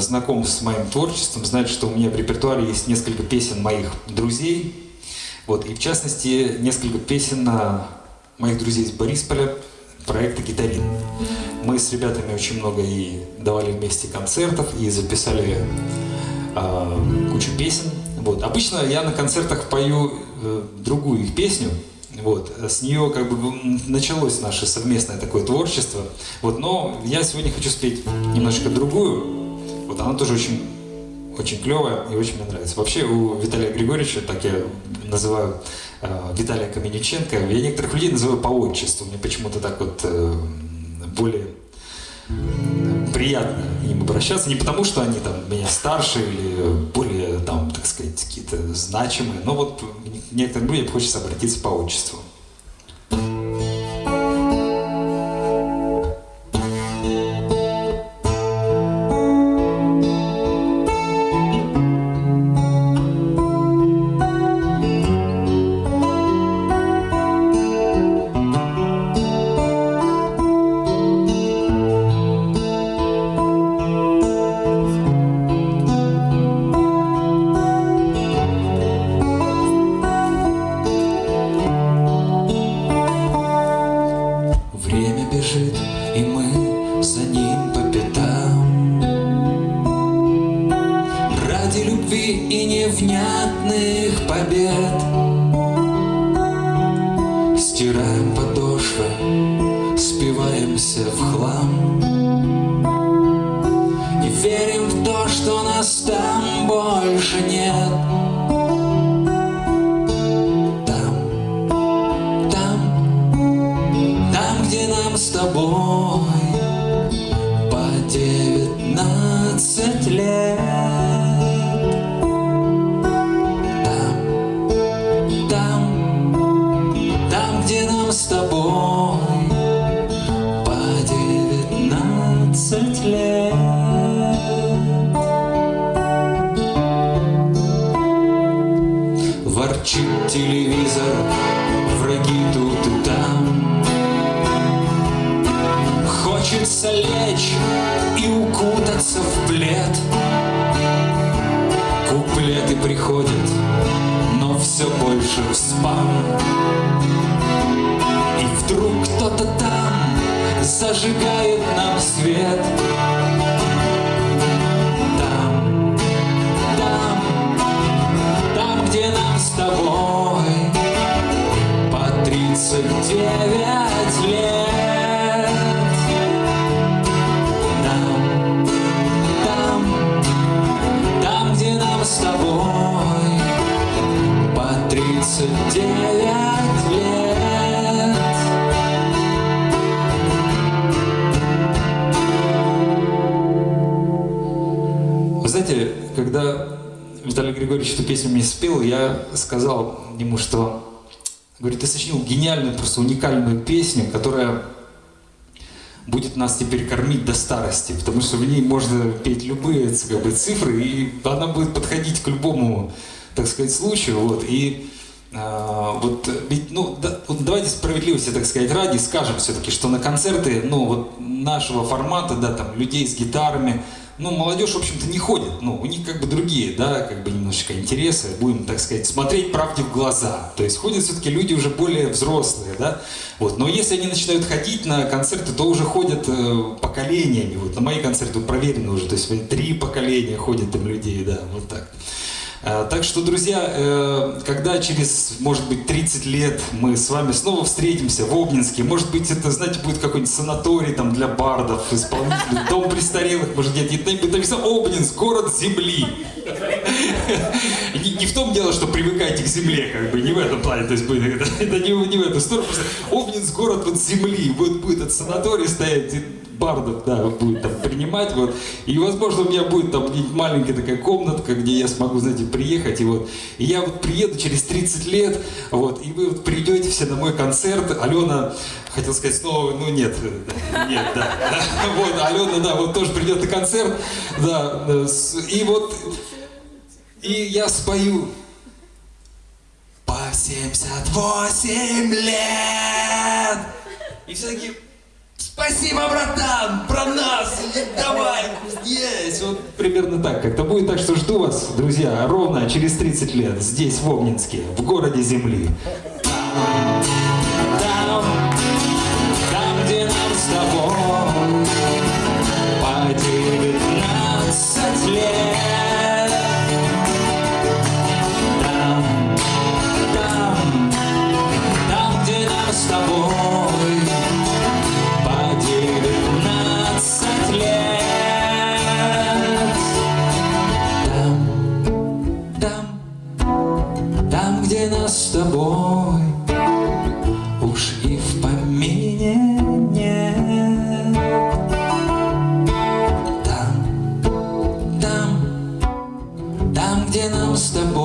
знаком с моим творчеством, знает, что у меня в репертуаре есть несколько песен моих друзей. Вот, и в частности, несколько песен моих друзей из Борисполя, проекта «Гитарин». Мы с ребятами очень много и давали вместе концертов, и записали э, кучу песен. Вот. Обычно я на концертах пою э, другую их песню, вот, с нее как бы началось наше совместное такое творчество. Вот, но я сегодня хочу спеть немножко другую. Вот она тоже очень, очень клевая и очень мне нравится. Вообще у Виталия Григорьевича, так я называю э, Виталия Каменюченко, я некоторых людей называю по отчеству. Мне почему-то так вот э, более приятно им обращаться, не потому что они там меня старше или более там, так сказать, какие-то значимые, но вот некоторым людям хочется обратиться по отчеству. ради любви и невнятных побед. Стираем подошвы, спиваемся в хлам. И верим в то, что нас там больше нет. с тобой. Ворчит телевизор, враги тут и там. Хочется лечь и укутаться в плед. Куплеты приходят, но все больше в спам. И вдруг кто-то там зажигает нам свет. тобой по тридцать девять лет. Там, там, там, где нам с тобой по тридцать девять лет. Вы знаете, когда сказал ему, что, говорит, ты сочинил гениальную, просто уникальную песню, которая будет нас теперь кормить до старости, потому что в ней можно петь любые как бы, цифры, и она будет подходить к любому, так сказать, случаю. Вот. И а, вот, ведь, ну, да, вот давайте справедливости, так сказать, ради скажем все-таки, что на концерты, ну, вот нашего формата, да, там, людей с гитарами, ну, молодежь, в общем-то, не ходит. Ну, у них как бы другие, да, как бы немножечко интересы. Будем, так сказать, смотреть правде в глаза. То есть ходят все-таки люди уже более взрослые, да. Вот. Но если они начинают ходить на концерты, то уже ходят э, поколениями. Вот на мои концерты проверено уже. То есть три поколения ходят там людей, да, вот так. Э, так что, друзья, э, когда через, может быть, 30 лет мы с вами снова встретимся в Обнинске, может быть, это, знаете, будет какой-нибудь санаторий там для бардов, исполнителей, дом престарелых, может, где-то будет написано Обнинск, город земли. Не, не в том дело, что привыкайте к земле, как бы, не в этом плане, то есть будет, это, это не, не в эту сторону, просто Обнинск, город вот земли, вот будет этот санаторий стоять, бардов, да, будет там принимать, вот, и, возможно, у меня будет там маленькая такая комнатка, где я смогу, знаете, приехать, и вот, и я вот приеду через 30 лет, вот, и вы вот придете все на мой концерт, Алена, хотел сказать снова, ну нет, нет, да, вот, Алена, да, вот тоже придет на концерт, да, и вот, и я спою по 78 лет, и все таки Спасибо, братан, про нас, давай, есть. Вот примерно так как-то будет. Так что жду вас, друзья, ровно через 30 лет здесь, в Обнинске, в городе Земли. Там, там, где нам с тобой с тобой по 19 лет. Там, там, там, где нас с тобой уж и в помине нет. Там, там, там, где нам с тобой